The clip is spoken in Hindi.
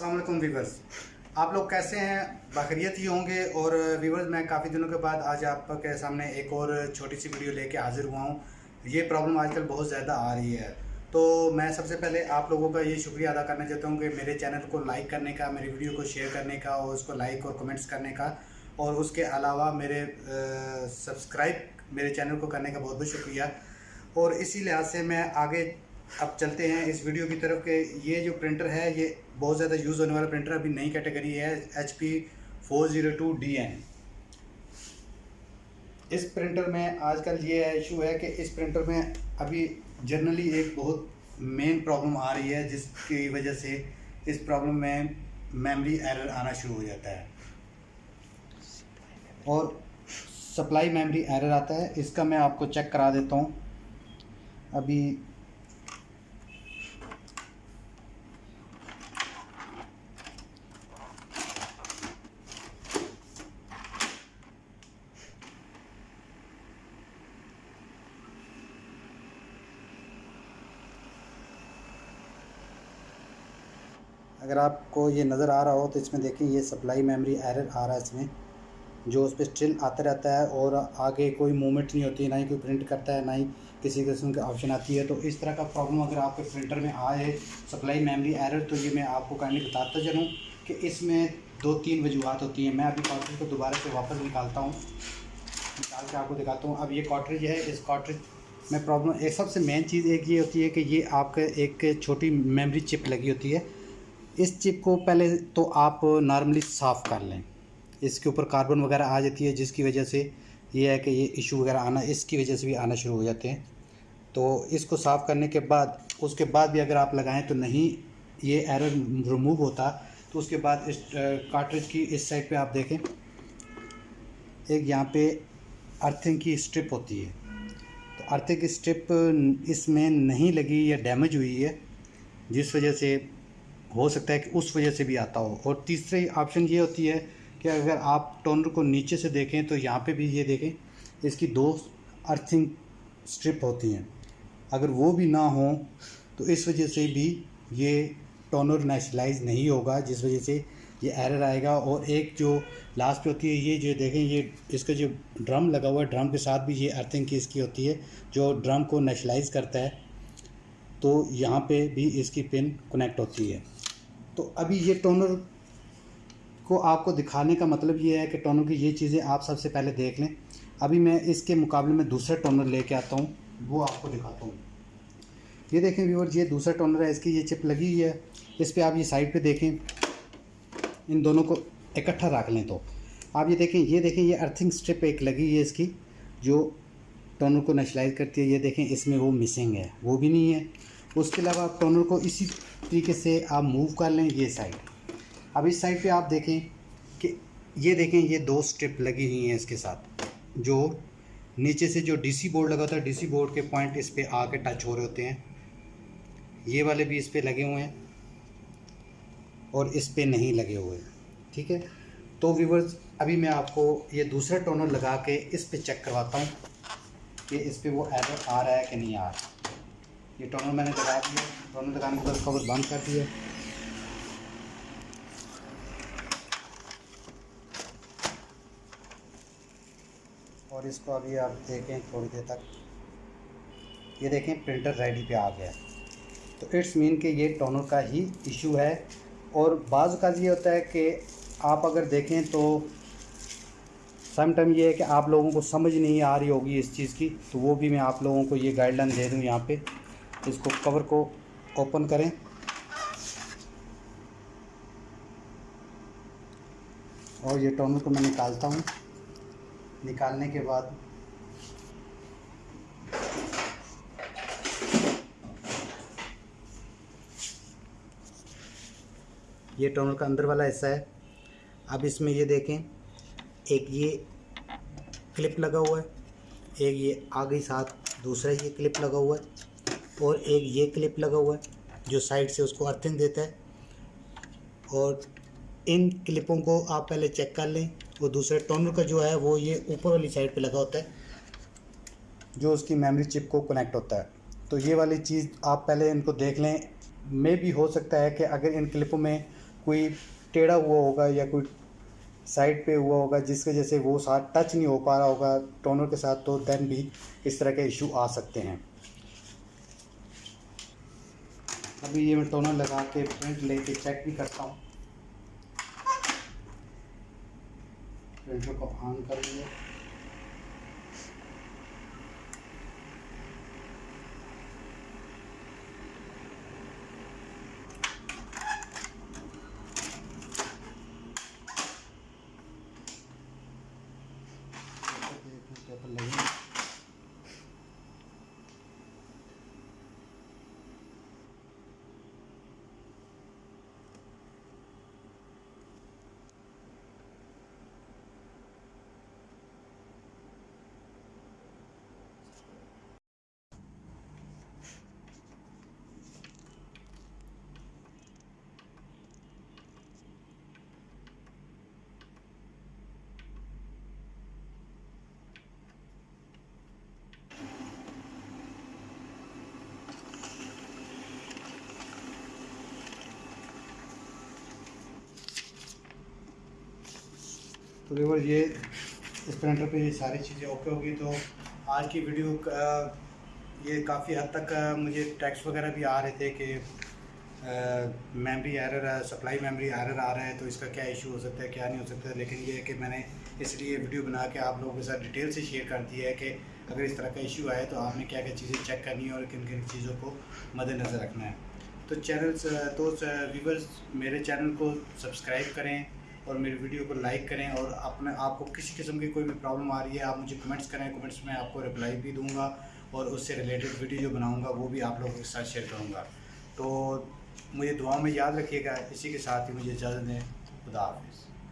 वालेकुम वीवर्स आप लोग कैसे हैं? बखरियत ही होंगे। और वीवर्स मैं काफ़ी दिनों के बाद आज आपके सामने एक और छोटी सी वीडियो लेके हाजिर हुआ हूँ। ये प्रॉब्लम आजकल बहुत ज़्यादा आ रही है। तो मैं सबसे पहले आप लोगों का ये शुक्रिया अदा करना चाहता हूँ कि मेरे चैनल को लाइक करने का, मेरी वीडियो को शेयर करने का और उसको लाइक और कमेंट्स करने का। और उसके अलावा मेरे सब्सक्राइब मेरे चैनल को करने का बहुत बहुत शुक्रिया। और इसी लिहाज से मैं आगे अब चलते हैं इस वीडियो की तरफ़ के। ये जो प्रिंटर है, ये बहुत ज़्यादा यूज़ होने वाला प्रिंटर अभी नई कैटेगरी है H P four zero two D N इस प्रिंटर में आजकल ये इशू है कि इस प्रिंटर में अभी जनरली एक बहुत मेन प्रॉब्लम आ रही है, जिसकी वजह से इस प्रॉब्लम में मेमोरी एरर आना शुरू हो जाता है। और सप्लाई मेमोरी एरर आता है, इसका मैं आपको चेक करा देता हूँ। अभी अगर आपको ये नज़र आ रहा हो तो इसमें देखें ये सप्लाई मेमोरी एरर आ रहा है इसमें, जो उस पर स्टिल आता रहता है और आगे कोई मूवमेंट नहीं होती, ना ही कोई प्रिंट करता है, ना ही किसी किस्म की ऑप्शन आती है। तो इस तरह का प्रॉब्लम अगर आपके प्रिंटर में आए सप्लाई मेमोरी एरर तो ये मैं आपको काइंडली बताता चलूँ कि इसमें दो तीन वजूहत होती हैं। मैं अभी कॉटरेज को दोबारा से वापस निकालता हूँ। निकाल के आपको दिखाता हूँ। अब ये कॉटरेज है, इस कॉटरेज में प्रॉब्लम एक सबसे मेन चीज़ एक ये होती है कि ये आपका एक छोटी मेमोरी चिप लगी होती है। इस चिप को पहले तो आप नॉर्मली साफ़ कर लें। इसके ऊपर कार्बन वगैरह आ जाती है, जिसकी वजह से ये है कि ये इशू वगैरह आना, इसकी वजह से भी आना शुरू हो जाते हैं। तो इसको साफ़ करने के बाद, उसके बाद भी अगर आप लगाएँ तो नहीं ये एरर रिमूव होता तो उसके बाद इस कार्ट्रिज की इस साइड पे आप देखें। एक यहाँ पे अर्थिंग की स्ट्रिप होती है। तो अर्थिंग की स्ट्रिप इसमें नहीं लगी या डैमेज हुई है, जिस वजह से हो सकता है कि उस वजह से भी आता हो। और तीसरी ऑप्शन ये होती है कि अगर आप टोनर को नीचे से देखें तो यहाँ पे भी ये देखें, इसकी दो अर्थिंग स्ट्रिप होती हैं। अगर वो भी ना हो तो इस वजह से भी ये टोनर नेशनलाइज नहीं होगा, जिस वजह से ये एरर आएगा। और एक जो लास्ट पे होती है, ये जो देखें, ये इसका जो ड्रम लगा हुआ है ड्रम के साथ भी ये अर्थिंग की इसकी होती है, जो ड्रम को नेशनलाइज करता है। तो यहाँ पे भी इसकी पिन कनेक्ट होती है। तो अभी ये टोनर को आपको दिखाने का मतलब ये है कि टोनर की ये चीज़ें आप सबसे पहले देख लें। अभी मैं इसके मुकाबले में दूसरा टोनर लेके आता हूँ, वो आपको दिखाता हूँ। ये देखें व्यूवर ये दूसरा टोनर है, इसकी ये चिप लगी हुई है। इस पर आप ये साइड पे देखें, इन दोनों को इकट्ठा रख लें तो। आप ये देखें ये देखें, ये अर्थिंग स्ट्रिप एक लगी हुई है इसकी, जो टोनर को नेशलाइज करती है। ये देखें, इसमें वो मिसिंग है, वो भी नहीं है। उसके अलावा आप टोनर को इसी तरीके से आप मूव कर लें ये साइड अब इस साइड पे आप देखें कि, ये देखें, ये दो स्ट्रिप लगी हुई हैं इसके साथ, जो नीचे से जो डीसी बोर्ड लगा होता है डीसी बोर्ड के पॉइंट इस पर आके टच हो रहे होते हैं। ये वाले भी इस पर लगे हुए हैं और इस पर नहीं लगे हुए हैं, ठीक है? तो व्यूवर्स अभी मैं आपको ये दूसरा टोनर लगा के इस पर चेक करवाता हूँ कि इस पर वो एरर आ रहा है कि नहीं आ रहा। ये टोनर मैंने लगा दिया टोनर लगाने के बाद कवर बंद कर दिया। और इसको अभी आप देखें थोड़ी देर तक। ये देखें प्रिंटर रेडी पे आ गया। तो इट्स मीन कि ये टोनर का ही इशू है। और बाज़ का ये होता है कि आप अगर देखें तो सम टाइम ये है कि आप लोगों को समझ नहीं आ रही होगी इस चीज़ की तो वो भी मैं आप लोगों को ये गाइडलाइन दे दूँ यहाँ पे। इसको कवर को ओपन करें। और ये टोनर को मैं निकालता हूँ। निकालने के बाद ये टोनर का अंदर वाला हिस्सा है। अब इसमें ये देखें, एक ये क्लिप लगा हुआ है, एक ये आगे साथ दूसरा ये क्लिप लगा हुआ है। और एक ये क्लिप लगा हुआ है, जो साइड से उसको अर्थिंग देता है। और इन क्लिपों को आप पहले चेक कर लें। वो दूसरे टोनर का जो है, वो ये ऊपर वाली साइड पे लगा होता है, जो उसकी मेमोरी चिप को कनेक्ट होता है। तो ये वाली चीज़ आप पहले इनको देख लें। मे भी हो सकता है कि अगर इन क्लिपों में कोई टेढ़ा हुआ होगा या कोई साइड पे हुआ होगा, जिसकी वजह से वो साथ टच नहीं हो पा रहा होगा टोनर के साथ तो देन भी इस तरह के इशू आ सकते हैं। अभी ये मैं टोनर लगा के प्रिंट लेके चेक भी करता हूँ। प्रिंटर को ऑन कर लिया पेपर लगे तो देखो ये इस प्रिंटर पे ये सारी चीज़ें ओके होगी। तो आज की वीडियो का ये काफ़ी हद तक मुझे टैक्स वगैरह भी आ रहे थे कि memory error supply memory error आ रहा है तो इसका क्या इशू हो सकता है, क्या नहीं हो सकता है? लेकिन ये है कि मैंने इसलिए वीडियो बना के आप लोगों के साथ डिटेल से शेयर कर दिया है कि अगर इस तरह का इशू आए तो आपने क्या क्या चीज़ें चेक करनी है और किन किन चीज़ों को मद्देनज़र रखना है। तो चैनल तो व्यूवर्स मेरे चैनल को सब्सक्राइब करें। और मेरे वीडियो को लाइक करें और अपने, आपको किसी किस्म की कोई भी प्रॉब्लम आ रही है, आप मुझे कमेंट्स करें कमेंट्स में आपको रिप्लाई भी दूँगा और उससे रिलेटेड वीडियो जो बनाऊँगा, वो भी आप लोगों के साथ शेयर करूँगा। तो मुझे दुआ में याद रखिएगा, इसी के साथ ही मुझे इजाज़त दें खुदा हाफिज़।